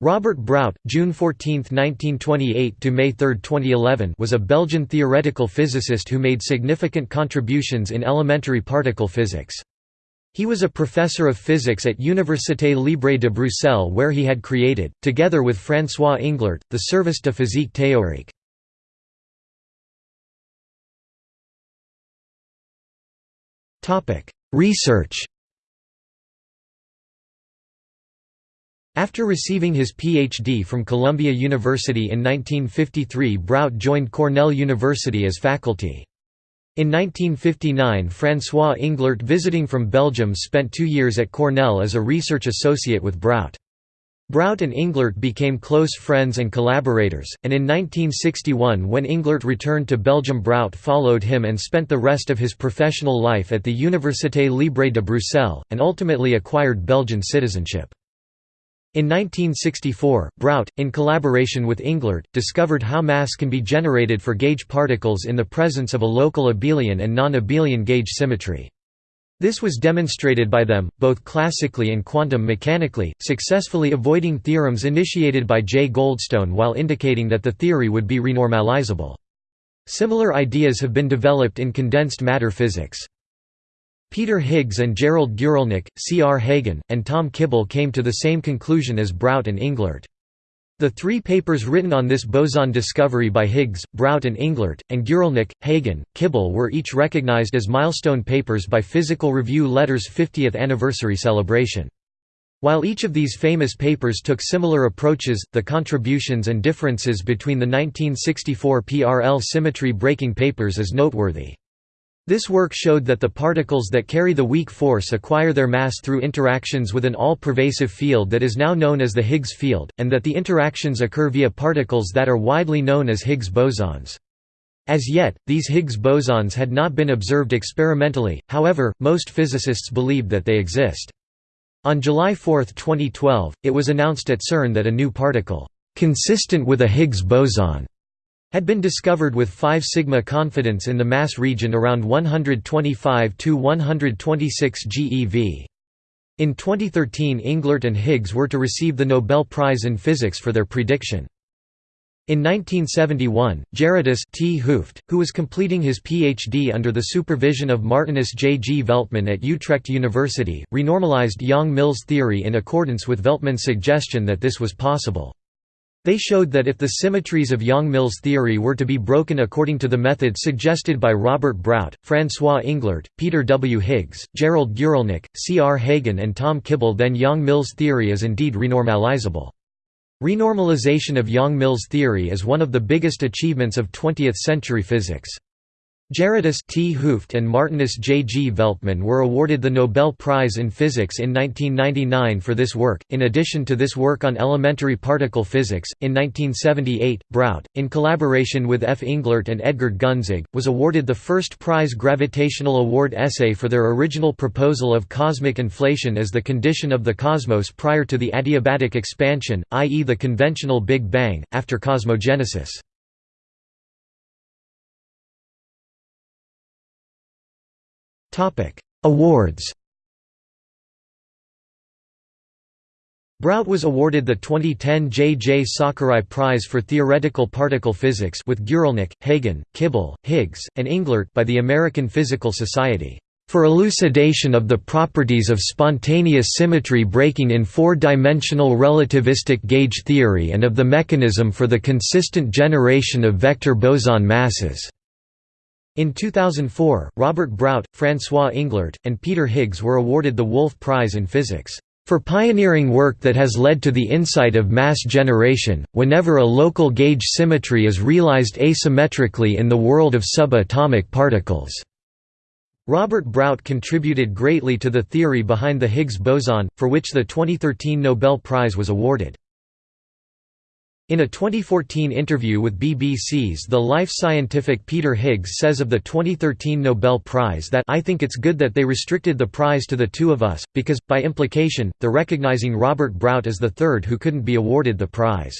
Robert Brout, June 14, 1928 to May 3, 2011, was a Belgian theoretical physicist who made significant contributions in elementary particle physics. He was a professor of physics at Université Libre de Bruxelles where he had created, together with François Englert, the Service de physique théorique. Research After receiving his Ph.D. from Columbia University in 1953 Brout joined Cornell University as faculty. In 1959 François Englert visiting from Belgium spent two years at Cornell as a research associate with Brout. Brout and Englert became close friends and collaborators, and in 1961 when Englert returned to Belgium Brout followed him and spent the rest of his professional life at the Université Libre de Bruxelles, and ultimately acquired Belgian citizenship. In 1964, Brout, in collaboration with Englert, discovered how mass can be generated for gauge particles in the presence of a local abelian and non-abelian gauge symmetry. This was demonstrated by them, both classically and quantum mechanically, successfully avoiding theorems initiated by J. Goldstone while indicating that the theory would be renormalizable. Similar ideas have been developed in condensed matter physics. Peter Higgs and Gerald Guralnik, C. R. Hagen, and Tom Kibble came to the same conclusion as Brout and Englert. The three papers written on this boson discovery by Higgs, Brout and Englert, and Guralnik, Hagen, Kibble were each recognized as milestone papers by Physical Review Letter's 50th anniversary celebration. While each of these famous papers took similar approaches, the contributions and differences between the 1964 PRL symmetry breaking papers is noteworthy. This work showed that the particles that carry the weak force acquire their mass through interactions with an all-pervasive field that is now known as the Higgs field, and that the interactions occur via particles that are widely known as Higgs bosons. As yet, these Higgs bosons had not been observed experimentally, however, most physicists believed that they exist. On July 4, 2012, it was announced at CERN that a new particle, consistent with a Higgs boson, had been discovered with 5 sigma confidence in the mass region around 125 to 126 GeV. In 2013 Englert and Higgs were to receive the Nobel Prize in Physics for their prediction. In 1971, Gerardus T. Hooft, who was completing his Ph.D. under the supervision of Martinus J. G. Veltman at Utrecht University, renormalized Yang-Mills theory in accordance with Veltman's suggestion that this was possible. They showed that if the symmetries of Yang-Mills theory were to be broken according to the method suggested by Robert Brout, François Englert, Peter W. Higgs, Gerald Guralnik, C. R. Hagen and Tom Kibble then Yang-Mills theory is indeed renormalizable. Renormalization of Yang-Mills theory is one of the biggest achievements of 20th-century physics. Gerardus T. Hooft and Martinus J. G. Veltman were awarded the Nobel Prize in Physics in 1999 for this work. In addition to this work on elementary particle physics, in 1978, Brout, in collaboration with F. Englert and Edgard Gunzig, was awarded the first prize Gravitational Award essay for their original proposal of cosmic inflation as the condition of the cosmos prior to the adiabatic expansion, i.e., the conventional Big Bang, after cosmogenesis. Awards Brout was awarded the 2010 J. J. Sakurai Prize for Theoretical Particle Physics with Guralnik, Hagen, Kibble, Higgs, and Englert by the American Physical Society for elucidation of the properties of spontaneous symmetry breaking in four-dimensional relativistic gauge theory and of the mechanism for the consistent generation of vector boson masses. In 2004, Robert Brout, François Englert, and Peter Higgs were awarded the Wolf Prize in Physics for pioneering work that has led to the insight of mass generation, whenever a local gauge symmetry is realized asymmetrically in the world of subatomic particles. Robert Brout contributed greatly to the theory behind the Higgs boson, for which the 2013 Nobel Prize was awarded. In a 2014 interview with BBC's The Life Scientific Peter Higgs says of the 2013 Nobel Prize that I think it's good that they restricted the prize to the two of us, because, by implication, they're recognizing Robert Brout as the third who couldn't be awarded the prize.